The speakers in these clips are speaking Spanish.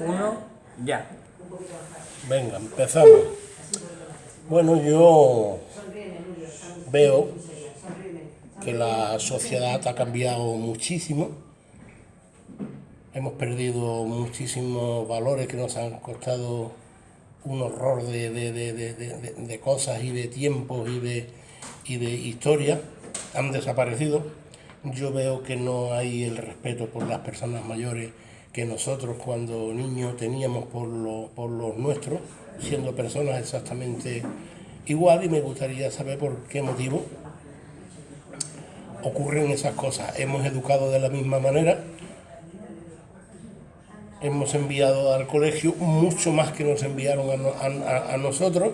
uno, ya. Venga, empezamos. Bueno, yo veo que la sociedad ha cambiado muchísimo. Hemos perdido muchísimos valores que nos han costado un horror de, de cosas y de tiempos y de, y de historia. Han desaparecido. Yo veo que no hay el respeto por las personas mayores que nosotros cuando niños teníamos por, por los nuestros, siendo personas exactamente igual, y me gustaría saber por qué motivo ocurren esas cosas. Hemos educado de la misma manera, hemos enviado al colegio mucho más que nos enviaron a, nosotros,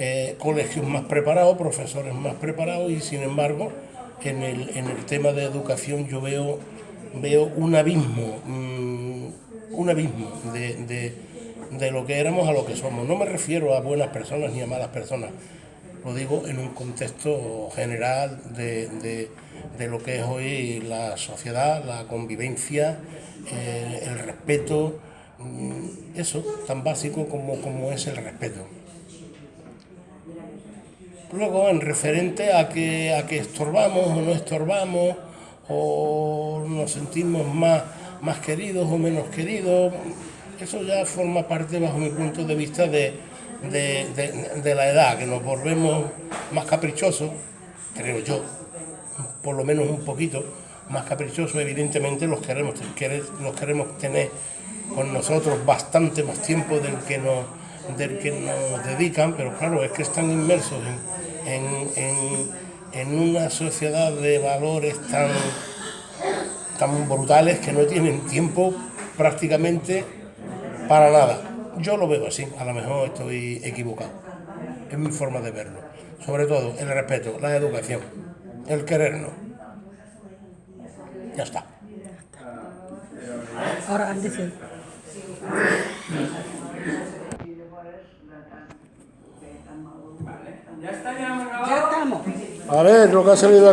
eh, colegios más preparados, profesores más preparados, y sin embargo, en el, en el tema de educación yo veo veo un abismo, mm, un abismo de, lo que éramos a lo que somos. No me refiero a buenas personas ni a malas personas, lo digo en un contexto general de, lo que es hoy la sociedad, la convivencia, eh, el respeto, mm, eso tan básico como, como es el respeto. Luego, en referente a que, a que estorbamos o no estorbamos, o nos sentimos más, más queridos o menos queridos. Eso ya forma parte, bajo mi punto de vista, de, la edad, que nos volvemos más caprichosos, creo yo, por lo menos un poquito más caprichosos, evidentemente los queremos, los queremos tener con nosotros bastante más tiempo del que nos, del que nos dedican, pero claro, es que están inmersos en en una sociedad de valores tan, tan brutales que no tienen tiempo prácticamente para nada. Yo lo veo así, a lo mejor estoy equivocado. Es mi forma de verlo. Sobre todo el respeto, la educación, el querernos. Ya está. Ahora antes ¿Ya está? ¿Ya Ya estamos. A ver lo que ha salido aquí.